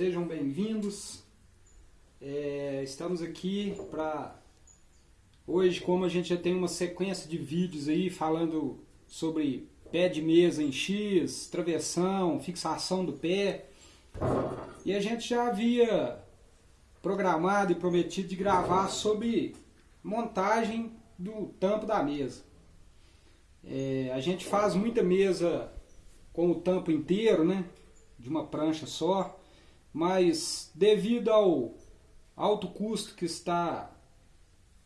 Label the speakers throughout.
Speaker 1: sejam bem-vindos. É, estamos aqui para hoje, como a gente já tem uma sequência de vídeos aí falando sobre pé de mesa em X, travessão, fixação do pé. E a gente já havia programado e prometido de gravar sobre montagem do tampo da mesa. É, a gente faz muita mesa com o tampo inteiro, né? De uma prancha só, mas devido ao alto custo que está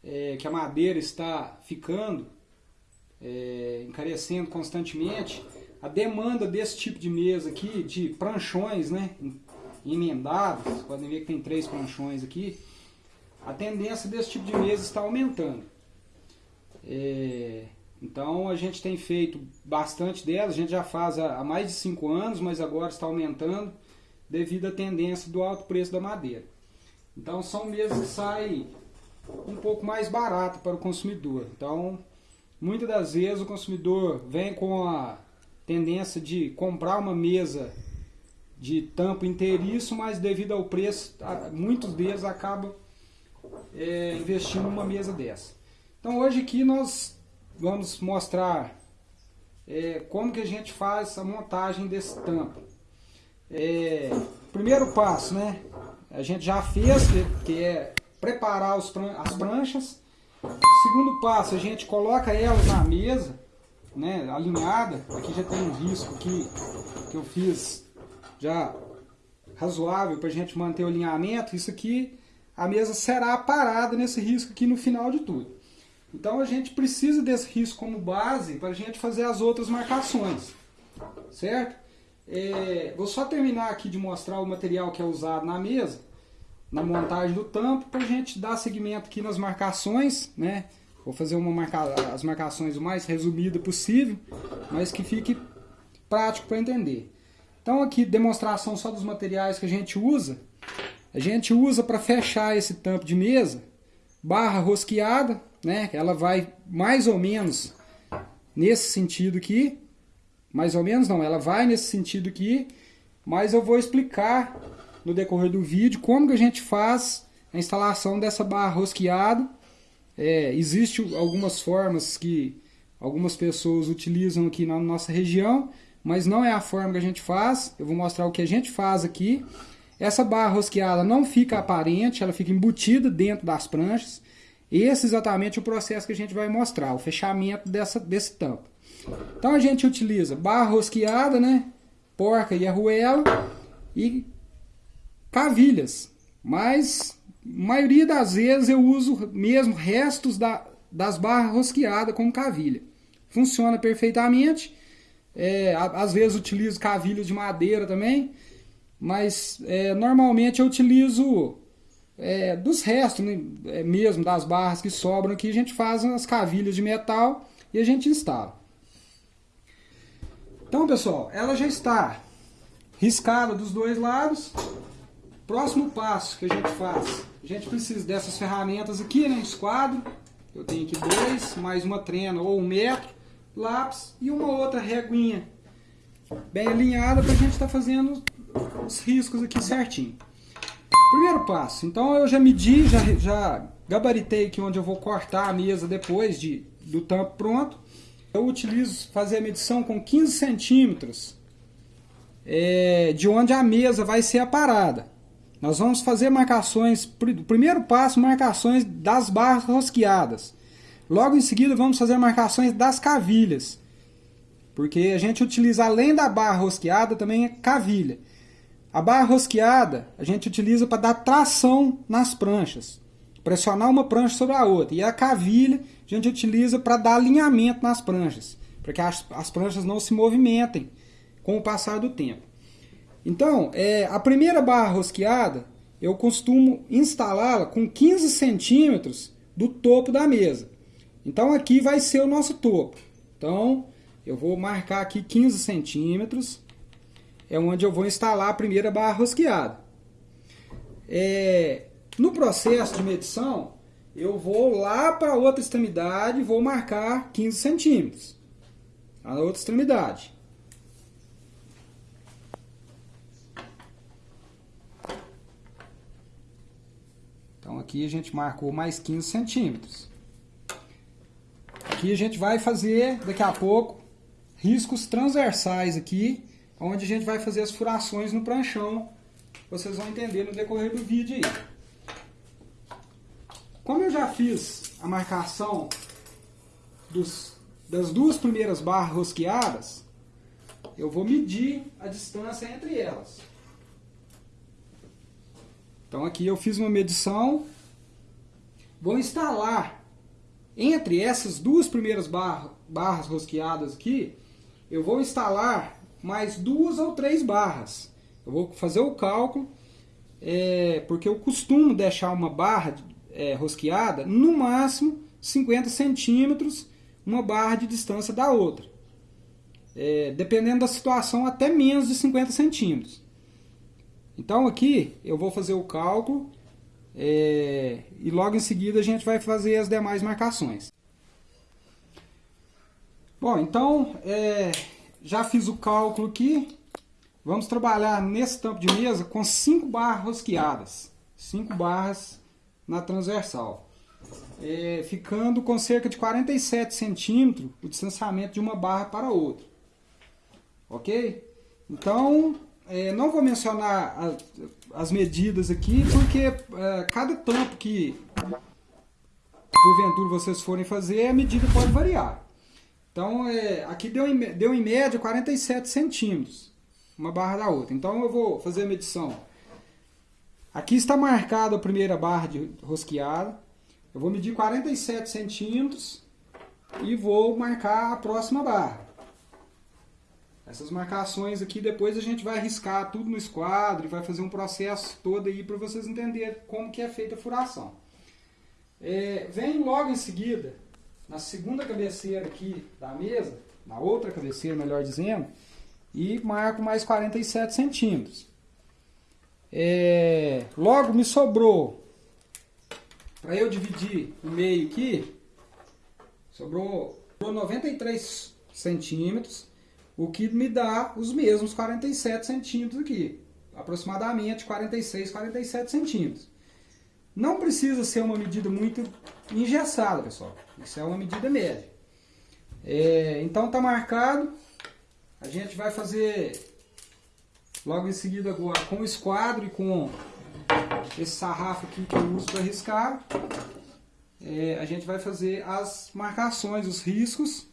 Speaker 1: é, que a madeira está ficando, é, encarecendo constantemente, a demanda desse tipo de mesa aqui, de pranchões, né, emendados, podem ver que tem três pranchões aqui, a tendência desse tipo de mesa está aumentando. É, então a gente tem feito bastante delas, a gente já faz há mais de 5 anos, mas agora está aumentando devido à tendência do alto preço da madeira. Então são mesas que saem um pouco mais barato para o consumidor. Então, muitas das vezes o consumidor vem com a tendência de comprar uma mesa de tampo inteiriço, mas devido ao preço, muitos deles acabam é, investindo numa mesa dessa. Então hoje aqui nós vamos mostrar é, como que a gente faz a montagem desse tampo. É, primeiro passo, né? A gente já fez, que é preparar os, as pranchas. Segundo passo, a gente coloca elas na mesa, né, alinhada. Aqui já tem um risco aqui que eu fiz já razoável para a gente manter o alinhamento. Isso aqui, a mesa será parada nesse risco aqui no final de tudo. Então a gente precisa desse risco como base para a gente fazer as outras marcações, certo? É, vou só terminar aqui de mostrar o material que é usado na mesa, na montagem do tampo, para a gente dar seguimento aqui nas marcações, né? Vou fazer uma marca, as marcações o mais resumida possível, mas que fique prático para entender. Então aqui, demonstração só dos materiais que a gente usa. A gente usa para fechar esse tampo de mesa, barra rosqueada, né? Ela vai mais ou menos nesse sentido aqui, mais ou menos não, ela vai nesse sentido aqui, mas eu vou explicar no decorrer do vídeo como que a gente faz a instalação dessa barra rosqueada. É, Existem algumas formas que algumas pessoas utilizam aqui na nossa região, mas não é a forma que a gente faz. Eu vou mostrar o que a gente faz aqui. Essa barra rosqueada não fica aparente, ela fica embutida dentro das pranchas. Esse é exatamente o processo que a gente vai mostrar, o fechamento dessa, desse tampo. Então a gente utiliza barra rosqueada, né? porca e arruela e cavilhas. Mas maioria das vezes eu uso mesmo restos da, das barras rosqueadas com cavilha. Funciona perfeitamente. É, às vezes utilizo cavilhas de madeira também, mas é, normalmente eu utilizo é, dos restos né, é, mesmo das barras que sobram aqui, a gente faz as cavilhas de metal e a gente instala. Então pessoal, ela já está riscada dos dois lados. Próximo passo que a gente faz, a gente precisa dessas ferramentas aqui, né, esquadro. Eu tenho aqui dois, mais uma trena ou um metro, lápis e uma outra reguinha bem alinhada para a gente estar tá fazendo os riscos aqui certinho. Primeiro passo, então eu já medi, já, já gabaritei aqui onde eu vou cortar a mesa depois de, do tampo pronto. Eu utilizo fazer a medição com 15 centímetros é, de onde a mesa vai ser aparada. Nós vamos fazer marcações, primeiro passo, marcações das barras rosqueadas. Logo em seguida vamos fazer marcações das cavilhas. Porque a gente utiliza além da barra rosqueada também a cavilha. A barra rosqueada a gente utiliza para dar tração nas pranchas, pressionar uma prancha sobre a outra. E a cavilha a gente utiliza para dar alinhamento nas pranchas, para que as, as pranchas não se movimentem com o passar do tempo. Então, é, a primeira barra rosqueada eu costumo instalá-la com 15 centímetros do topo da mesa. Então aqui vai ser o nosso topo. Então eu vou marcar aqui 15 centímetros é onde eu vou instalar a primeira barra rosqueada. É, no processo de medição, eu vou lá para outra extremidade e vou marcar 15 centímetros. A outra extremidade. Então aqui a gente marcou mais 15 centímetros. Aqui a gente vai fazer, daqui a pouco, riscos transversais aqui, onde a gente vai fazer as furações no pranchão. Vocês vão entender no decorrer do vídeo aí. Como eu já fiz a marcação dos, das duas primeiras barras rosqueadas, eu vou medir a distância entre elas. Então aqui eu fiz uma medição, vou instalar entre essas duas primeiras barra, barras rosqueadas aqui, eu vou instalar mais duas ou três barras. Eu vou fazer o cálculo, é, porque eu costumo deixar uma barra é, rosqueada no máximo 50 centímetros, uma barra de distância da outra. É, dependendo da situação, até menos de 50 centímetros. Então aqui eu vou fazer o cálculo é, e logo em seguida a gente vai fazer as demais marcações. Bom, então é, já fiz o cálculo aqui. Vamos trabalhar nesse tampo de mesa com 5 barras rosqueadas. 5 barras na transversal. É, ficando com cerca de 47 centímetros o distanciamento de uma barra para outra. Ok? Então, é, não vou mencionar a, as medidas aqui, porque é, cada tampo que porventura vocês forem fazer, a medida pode variar. Então, é, aqui deu em, deu em média 47 centímetros, uma barra da outra. Então, eu vou fazer a medição. Aqui está marcada a primeira barra de rosqueada. Eu vou medir 47 centímetros e vou marcar a próxima barra. Essas marcações aqui depois a gente vai riscar tudo no esquadro e vai fazer um processo todo aí para vocês entenderem como que é feita a furação. É, vem logo em seguida, na segunda cabeceira aqui da mesa, na outra cabeceira melhor dizendo, e marco mais 47 centímetros. É, logo me sobrou, para eu dividir o meio aqui, sobrou 93 centímetros o que me dá os mesmos 47 centímetros aqui, aproximadamente 46, 47 centímetros. Não precisa ser uma medida muito engessada, pessoal. Isso é uma medida média. É, então está marcado. A gente vai fazer logo em seguida agora com o esquadro e com esse sarrafo aqui que eu uso para riscar. É, a gente vai fazer as marcações, os riscos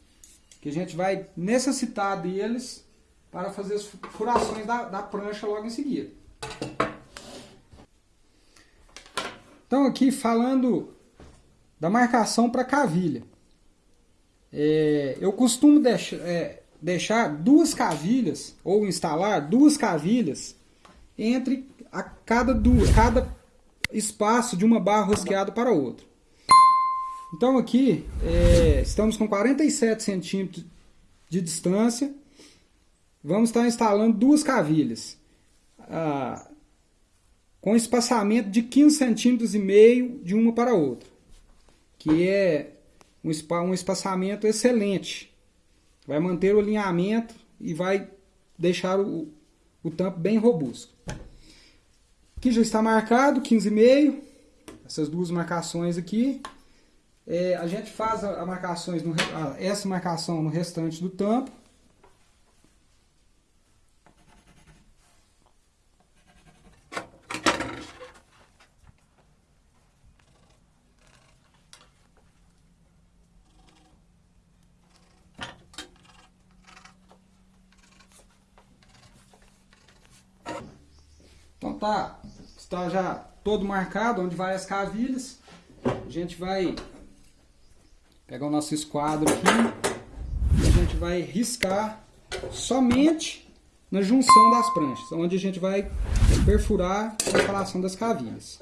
Speaker 1: que a gente vai necessitar deles para fazer as furações da, da prancha logo em seguida. Então aqui falando da marcação para cavilha. É, eu costumo deixar, é, deixar duas cavilhas, ou instalar duas cavilhas, entre a cada, duas, cada espaço de uma barra rosqueada para outra. Então aqui é, estamos com 47 centímetros de distância. Vamos estar instalando duas cavilhas. Ah, com espaçamento de 15 centímetros e meio de uma para outra. Que é um, um espaçamento excelente. Vai manter o alinhamento e vai deixar o, o tampo bem robusto. Aqui já está marcado 15,5. Essas duas marcações aqui. É, a gente faz a, a marcações no, a, essa marcação no restante do tampo. Então tá, está já todo marcado onde vai as cavilhas. A gente vai pegar o nosso esquadro aqui e a gente vai riscar somente na junção das pranchas, onde a gente vai perfurar a separação das cavilhas.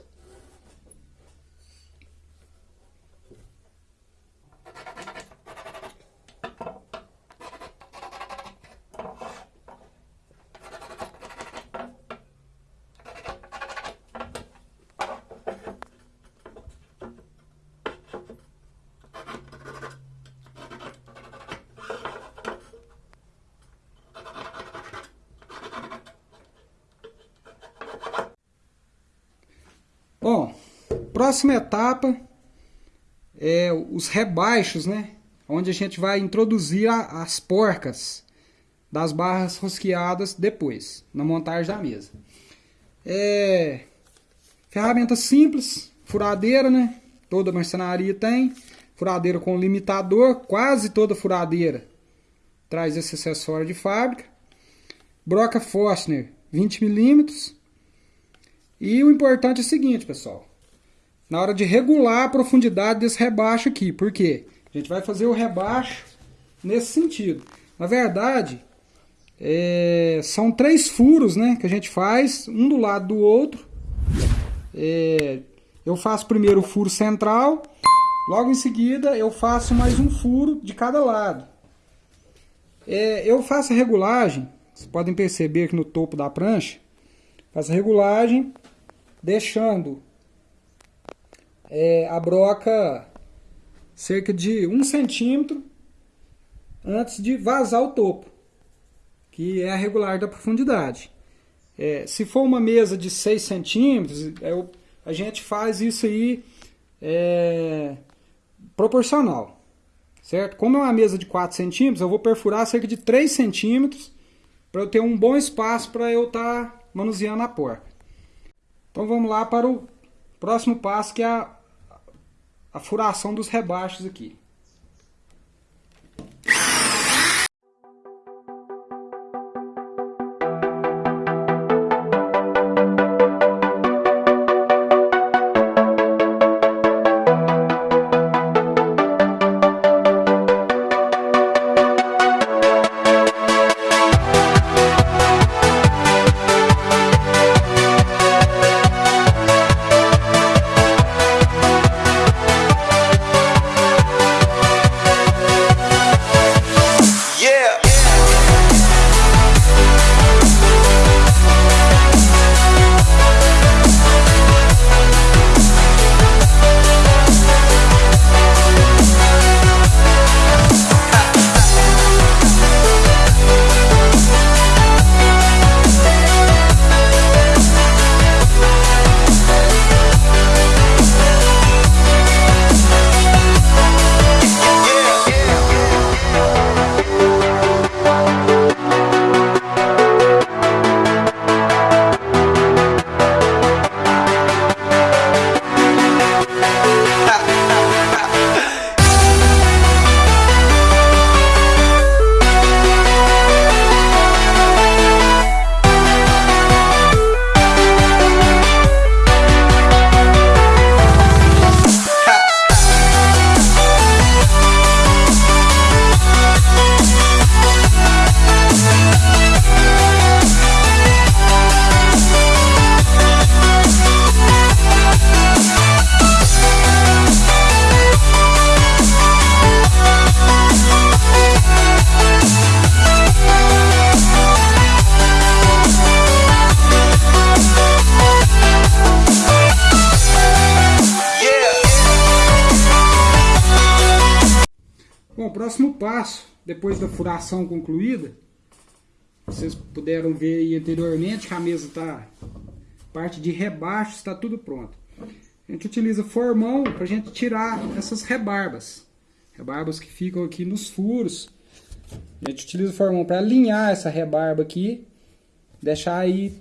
Speaker 1: Próxima etapa é os rebaixos, né? Onde a gente vai introduzir a, as porcas das barras rosqueadas depois, na montagem da mesa. É, ferramenta simples, furadeira, né? Toda marcenaria tem. Furadeira com limitador, quase toda furadeira traz esse acessório de fábrica. Broca Forstner 20 milímetros. E o importante é o seguinte, pessoal. Na hora de regular a profundidade desse rebaixo aqui. Por quê? A gente vai fazer o rebaixo nesse sentido. Na verdade, é, são três furos né, que a gente faz, um do lado do outro. É, eu faço primeiro o furo central, logo em seguida eu faço mais um furo de cada lado. É, eu faço a regulagem, vocês podem perceber aqui no topo da prancha, faço a regulagem deixando é, a broca cerca de um centímetro antes de vazar o topo, que é a regular da profundidade. É, se for uma mesa de 6 centímetros, é, a gente faz isso aí é, proporcional, certo? Como é uma mesa de 4 centímetros, eu vou perfurar cerca de 3 centímetros para eu ter um bom espaço para eu estar tá manuseando a porca. Então vamos lá para o próximo passo, que é a, a furação dos rebaixos aqui. Depois da furação concluída, vocês puderam ver aí anteriormente que a mesa está, parte de rebaixo está tudo pronto. A gente utiliza formão para a gente tirar essas rebarbas, rebarbas que ficam aqui nos furos. A gente utiliza formão para alinhar essa rebarba aqui, deixar aí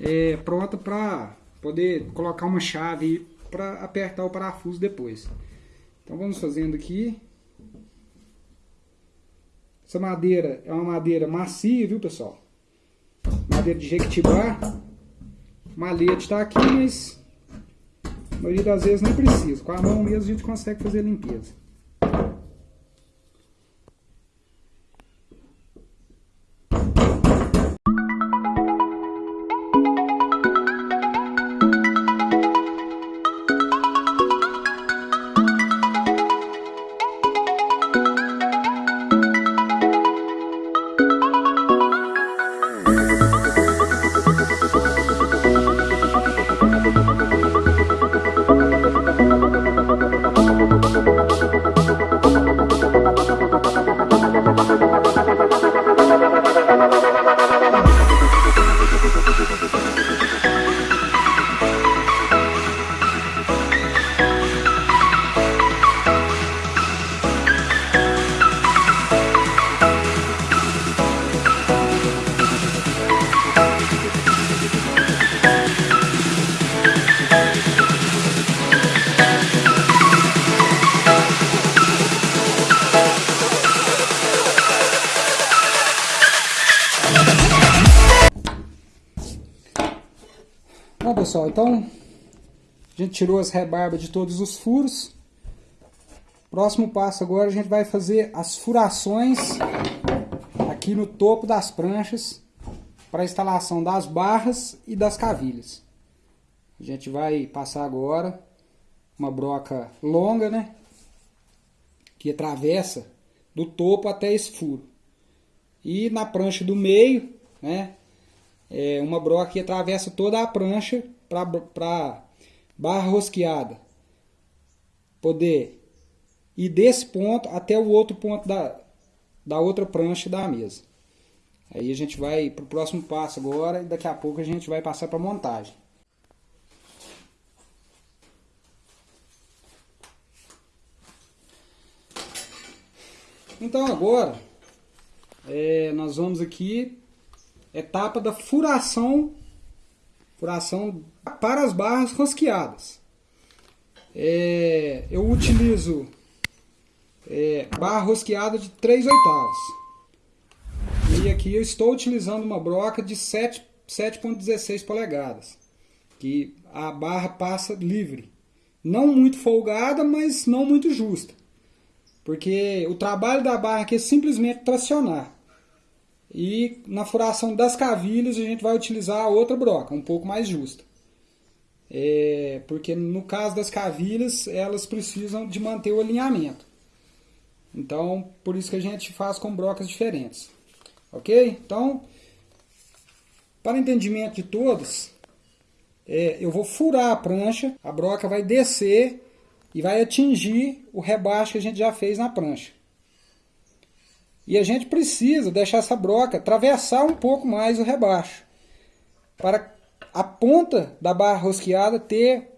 Speaker 1: é, pronta para poder colocar uma chave para apertar o parafuso depois. Então vamos fazendo aqui. Essa madeira é uma madeira macia, viu, pessoal? Madeira de jequitibá. Malete está aqui, mas a maioria das vezes não precisa. Com a mão mesmo a gente consegue fazer a limpeza. Então a gente tirou as rebarbas de todos os furos. Próximo passo agora a gente vai fazer as furações aqui no topo das pranchas para a instalação das barras e das cavilhas. A gente vai passar agora uma broca longa, né? Que atravessa do topo até esse furo. E na prancha do meio, né? É uma broca que atravessa toda a prancha para barra rosqueada poder ir desse ponto até o outro ponto da, da outra prancha da mesa. Aí a gente vai para o próximo passo agora e daqui a pouco a gente vai passar para montagem. Então agora é, nós vamos aqui etapa da furação furação para as barras rosqueadas. É, eu utilizo é, barra rosqueada de 3 oitavos. E aqui eu estou utilizando uma broca de 7,16 polegadas. Que a barra passa livre. Não muito folgada, mas não muito justa. Porque o trabalho da barra aqui é simplesmente tracionar. E na furação das cavilhas a gente vai utilizar a outra broca, um pouco mais justa. É, porque no caso das cavilhas, elas precisam de manter o alinhamento. Então, por isso que a gente faz com brocas diferentes. Ok? Então, para entendimento de todos, é, eu vou furar a prancha, a broca vai descer e vai atingir o rebaixo que a gente já fez na prancha. E a gente precisa deixar essa broca atravessar um pouco mais o rebaixo. Para a ponta da barra rosqueada ter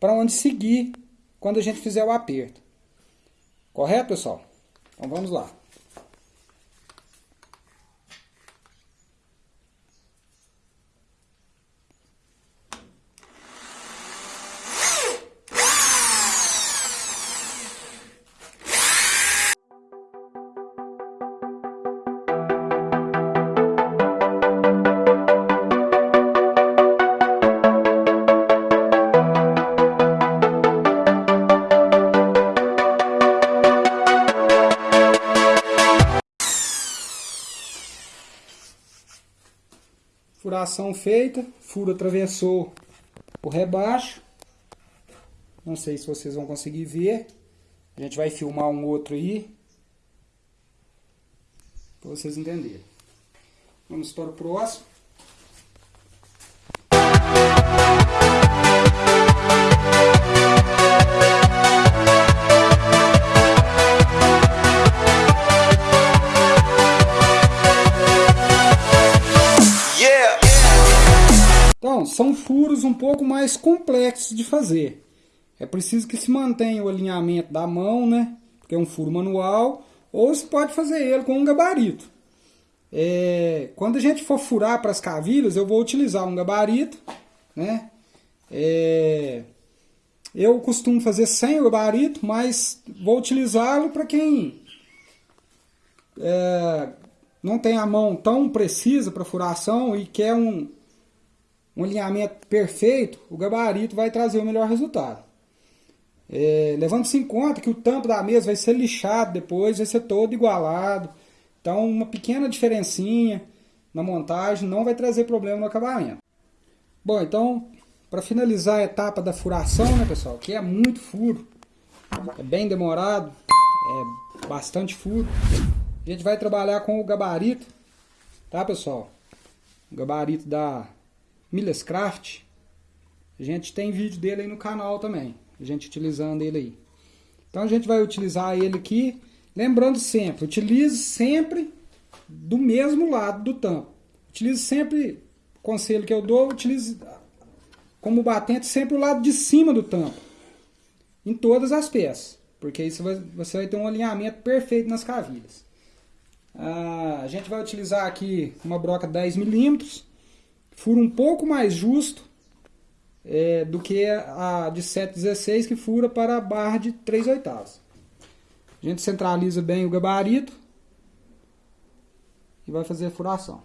Speaker 1: para onde seguir quando a gente fizer o aperto. Correto, pessoal? Então vamos lá. Furação feita, furo atravessou o rebaixo. Não sei se vocês vão conseguir ver. A gente vai filmar um outro aí. Para vocês entenderem. Vamos para o próximo. São furos um pouco mais complexos de fazer. É preciso que se mantenha o alinhamento da mão, né? Porque é um furo manual, ou se pode fazer ele com um gabarito. É, quando a gente for furar para as cavilhas, eu vou utilizar um gabarito, né? É, eu costumo fazer sem o gabarito, mas vou utilizá-lo para quem é, não tem a mão tão precisa para furação e quer um, um alinhamento perfeito, o gabarito vai trazer o melhor resultado. É, Levando-se em conta que o tampo da mesa vai ser lixado depois, vai ser todo igualado. Então uma pequena diferencinha na montagem não vai trazer problema no acabamento. Bom, então para finalizar a etapa da furação, né pessoal, que é muito furo, é bem demorado, é bastante furo. A gente vai trabalhar com o gabarito, tá pessoal? O gabarito da Millescraft, a gente tem vídeo dele aí no canal também, a gente utilizando ele aí. Então a gente vai utilizar ele aqui, lembrando sempre, utilize sempre do mesmo lado do tampo. Utilize sempre, conselho que eu dou, utilize como batente sempre o lado de cima do tampo, em todas as peças, porque aí você vai, você vai ter um alinhamento perfeito nas cavilhas. Ah, a gente vai utilizar aqui uma broca 10 milímetros, furo um pouco mais justo é, do que a de 7,16 que fura para a barra de 3 oitavos. A gente centraliza bem o gabarito e vai fazer a furação.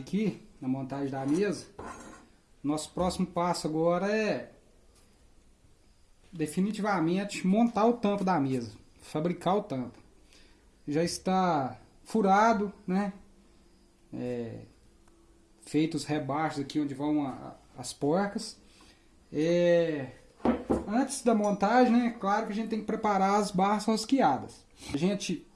Speaker 1: Aqui na montagem da mesa, nosso próximo passo agora é definitivamente montar o tampo da mesa, fabricar o tampo. Já está furado, né? É... Feitos rebaixos aqui onde vão a, as porcas. É... Antes da montagem, né? Claro que a gente tem que preparar as barras rosqueadas. A gente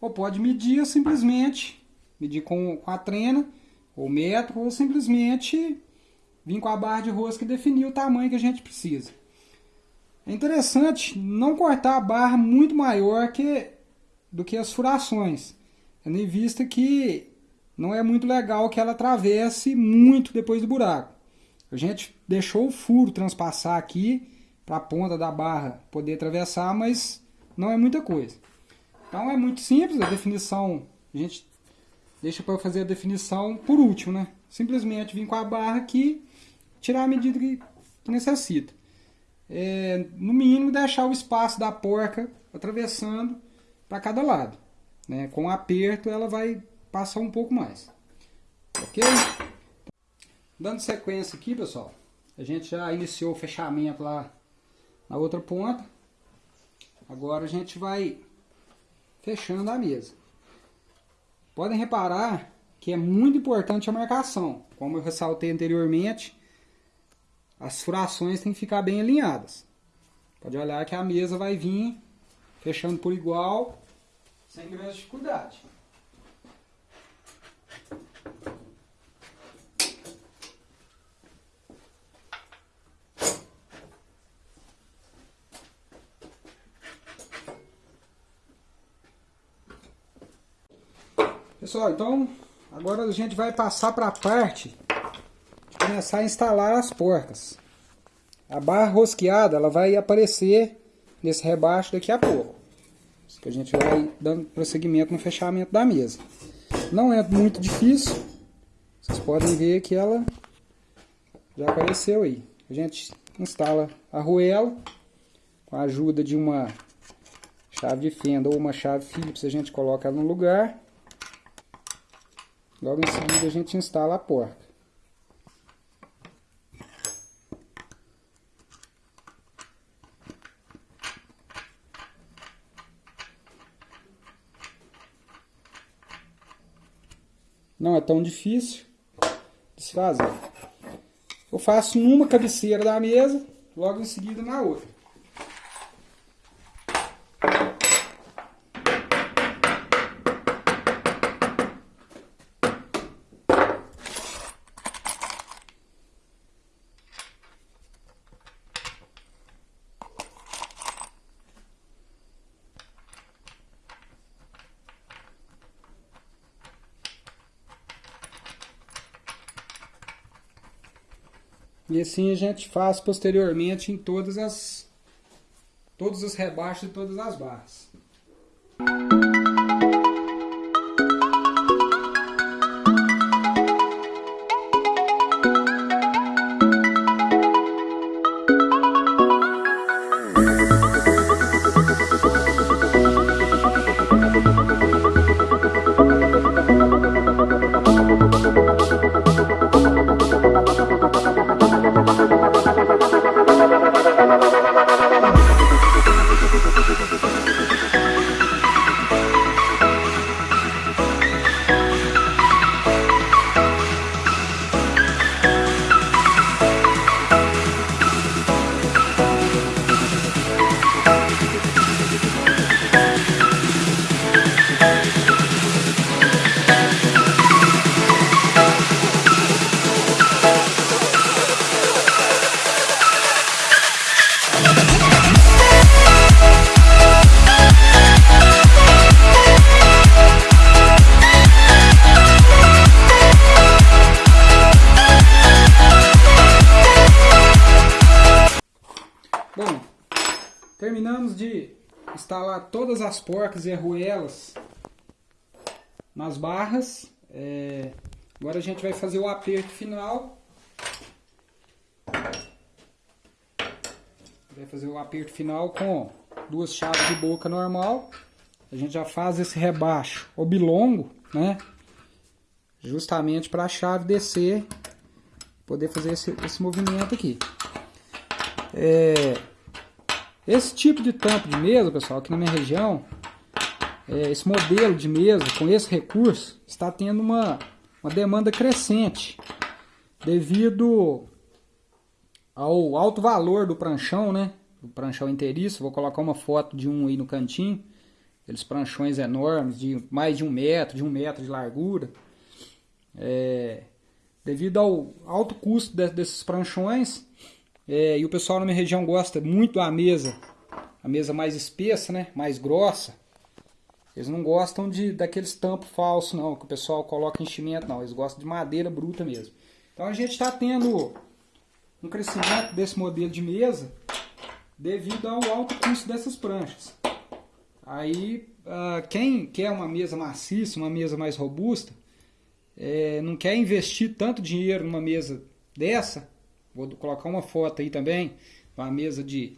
Speaker 1: ou pode medir simplesmente, medir com, com a trena, ou metro, ou simplesmente vir com a barra de rosca e definir o tamanho que a gente precisa. É interessante não cortar a barra muito maior que, do que as furações, tendo em vista que não é muito legal que ela atravesse muito depois do buraco. A gente deixou o furo transpassar aqui para a ponta da barra poder atravessar, mas não é muita coisa. Então é muito simples, a definição, a gente deixa para fazer a definição por último, né? Simplesmente vir com a barra aqui, tirar a medida que, que necessita. É, no mínimo deixar o espaço da porca atravessando para cada lado. Né? Com aperto ela vai passar um pouco mais. Ok? Dando sequência aqui, pessoal, a gente já iniciou o fechamento lá na outra ponta. Agora a gente vai fechando a mesa. Podem reparar que é muito importante a marcação. Como eu ressaltei anteriormente, as furações têm que ficar bem alinhadas. Pode olhar que a mesa vai vir fechando por igual, sem grande dificuldade. Pessoal, então agora a gente vai passar para a parte de começar a instalar as porcas. A barra rosqueada ela vai aparecer nesse rebaixo daqui a pouco. Que a gente vai dando prosseguimento no fechamento da mesa. Não é muito difícil. Vocês podem ver que ela já apareceu aí. A gente instala a arruela com a ajuda de uma chave de fenda ou uma chave Phillips, a gente coloca ela no lugar Logo em seguida a gente instala a porta. Não é tão difícil de se fazer. Eu faço numa cabeceira da mesa, logo em seguida na outra. E assim a gente faz posteriormente em todas as todos os rebaixos e todas as barras. Instalar todas as porcas e arruelas nas barras. É, agora a gente vai fazer o aperto final. Vai fazer o aperto final com duas chaves de boca normal. a gente já faz esse rebaixo oblongo, né? Justamente para a chave descer, poder fazer esse, esse movimento aqui. É, esse tipo de tampo de mesa, pessoal, aqui na minha região, é, esse modelo de mesa com esse recurso está tendo uma, uma demanda crescente devido ao alto valor do pranchão, né? O pranchão inteiriço, vou colocar uma foto de um aí no cantinho. Aqueles pranchões enormes, de mais de um metro, de um metro de largura. É, devido ao alto custo de, desses pranchões, é, e o pessoal na minha região gosta muito da mesa, a mesa mais espessa, né? Mais grossa. Eles não gostam de daqueles tampos falsos, não, que o pessoal coloca enchimento, não. Eles gostam de madeira bruta mesmo. Então a gente está tendo um crescimento desse modelo de mesa devido ao alto custo dessas pranchas. Aí, uh, quem quer uma mesa maciça, uma mesa mais robusta, é, não quer investir tanto dinheiro numa mesa dessa, vou colocar uma foto aí também, uma mesa de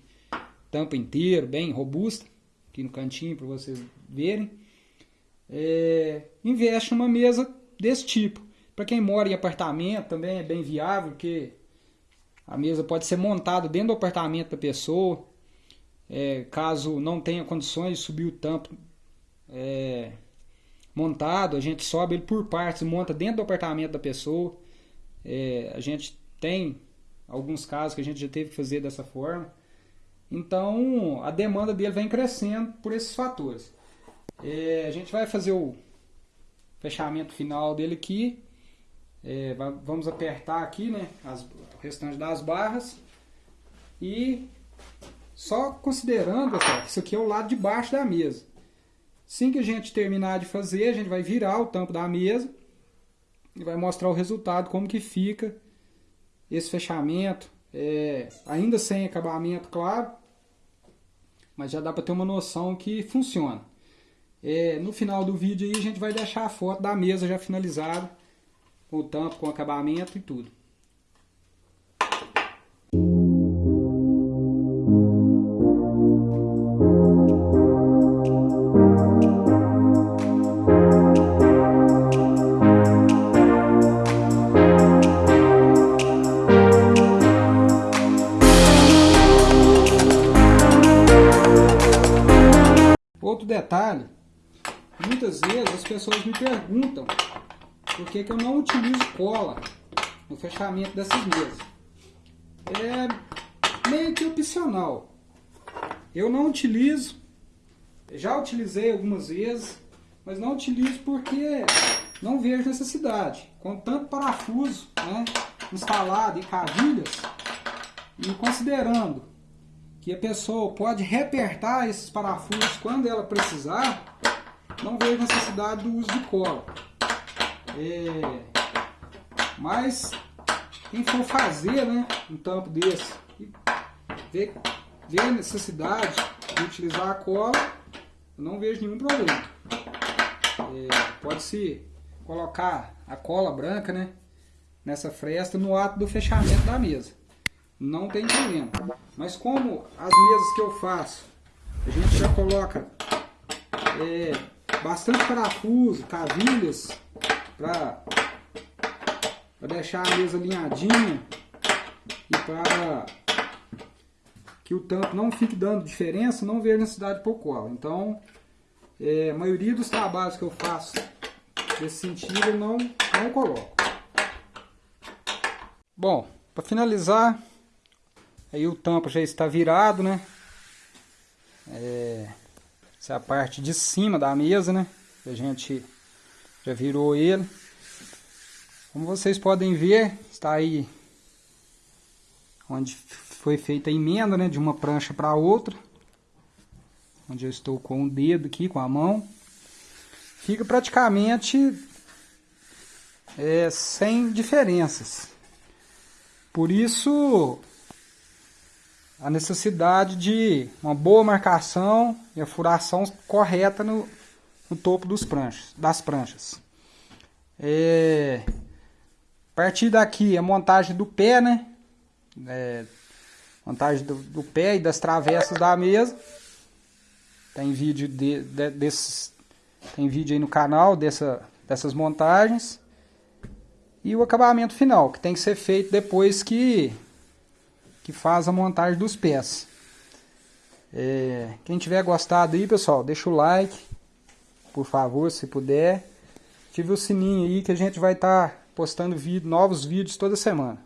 Speaker 1: tampa inteiro, bem robusta, aqui no cantinho para vocês verem, é, investe numa mesa desse tipo. Para quem mora em apartamento também é bem viável, porque a mesa pode ser montada dentro do apartamento da pessoa. É, caso não tenha condições de subir o tampo é, montado, a gente sobe ele por partes monta dentro do apartamento da pessoa. É, a gente tem alguns casos que a gente já teve que fazer dessa forma. Então a demanda dele vem crescendo por esses fatores. É, a gente vai fazer o fechamento final dele aqui. É, vamos apertar aqui né, as, o restante das barras. E só considerando, isso aqui é o lado de baixo da mesa. Assim que a gente terminar de fazer, a gente vai virar o tampo da mesa e vai mostrar o resultado, como que fica esse fechamento, é, ainda sem acabamento, claro, mas já dá para ter uma noção que funciona. É, no final do vídeo aí a gente vai deixar a foto da mesa já finalizada, com o tampo, com o acabamento e tudo. Perguntam por que, que eu não utilizo cola no fechamento dessas mesas. É meio que opcional. Eu não utilizo, já utilizei algumas vezes, mas não utilizo porque não vejo necessidade. Com tanto parafuso né, instalado e cavilhas, e considerando que a pessoa pode repertar esses parafusos quando ela precisar, não vejo necessidade do uso de cola. É, mas quem for fazer né, um tampo desse e ver, ver a necessidade de utilizar a cola, eu não vejo nenhum problema. É, Pode-se colocar a cola branca né, nessa fresta no ato do fechamento da mesa não tem problema. Mas como as mesas que eu faço, a gente já coloca é, bastante parafuso, cavilhas, para deixar a mesa alinhadinha e para que o tampo não fique dando diferença, não vejo necessidade de pôr cola. Então, é, a maioria dos trabalhos que eu faço nesse sentido eu não, não coloco. Bom, para finalizar, Aí o tampo já está virado, né? É, essa é a parte de cima da mesa, né? A gente já virou ele. Como vocês podem ver, está aí onde foi feita a emenda, né? De uma prancha para outra. Onde eu estou com o dedo aqui, com a mão. Fica praticamente é, sem diferenças. Por isso, a necessidade de uma boa marcação e a furação correta no, no topo dos pranchas, das pranchas. É, a partir daqui a montagem do pé, né? É, montagem do, do, pé e das travessas da mesa. Tem vídeo de, de, desses, tem vídeo aí no canal dessa, dessas montagens. E o acabamento final, que tem que ser feito depois que, que faz a montagem dos pés. É, quem tiver gostado aí, pessoal, deixa o like, por favor, se puder. Ative o sininho aí que a gente vai estar tá postando vídeo, novos vídeos toda semana.